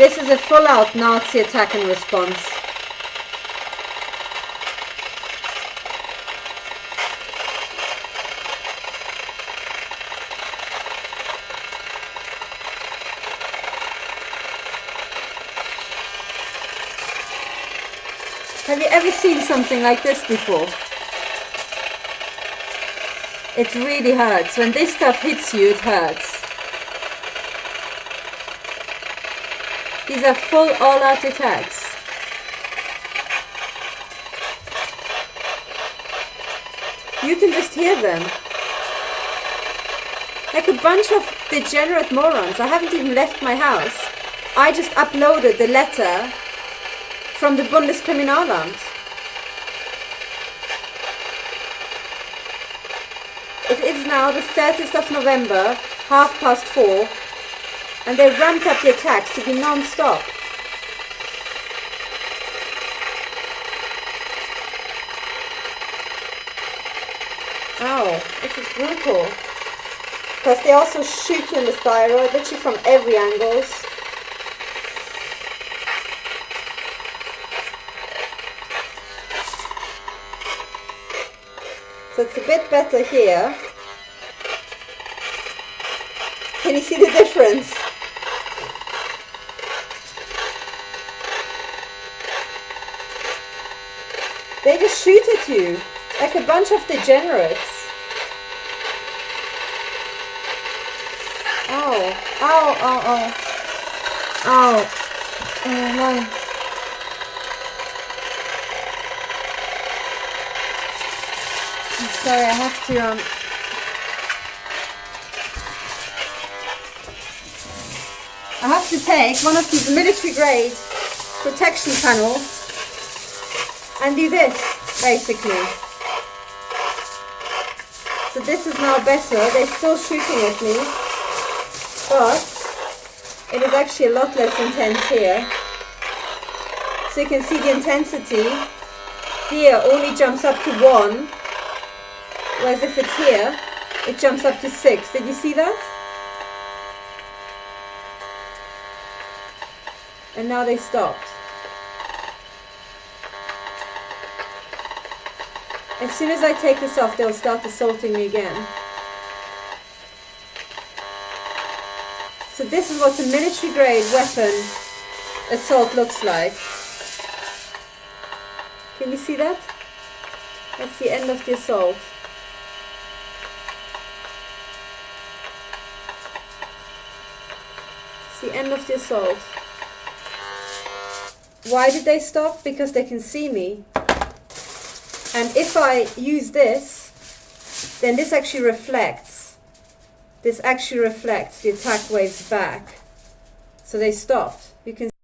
This is a full-out Nazi attack and response. Have you ever seen something like this before? It really hurts. When this stuff hits you, it hurts. These are full all-out attacks. You can just hear them. Like a bunch of degenerate morons. I haven't even left my house. I just uploaded the letter from the Bundeskriminalamt. It is now the 30th of November, half past four, and they've ramped up the attacks to be non-stop. Ow, this is brutal. Because they also shoot you in the thyroid, literally from every angle. So it's a bit better here. Can you see the difference? They just shoot at you like a bunch of degenerates. Ow, ow, ow, ow. Ow. Oh my. sorry, I have to, um... I have to take one of these military grade protection panels and do this, basically. So this is now better. They're still shooting at me, but it is actually a lot less intense here. So you can see the intensity here only jumps up to 1 Whereas if it's here, it jumps up to 6. Did you see that? And now they stopped. As soon as I take this off, they'll start assaulting me again. So this is what a military grade weapon assault looks like. Can you see that? That's the end of the assault. It's the end of the assault. Why did they stop? Because they can see me. And if I use this, then this actually reflects. This actually reflects the attack waves back. So they stopped.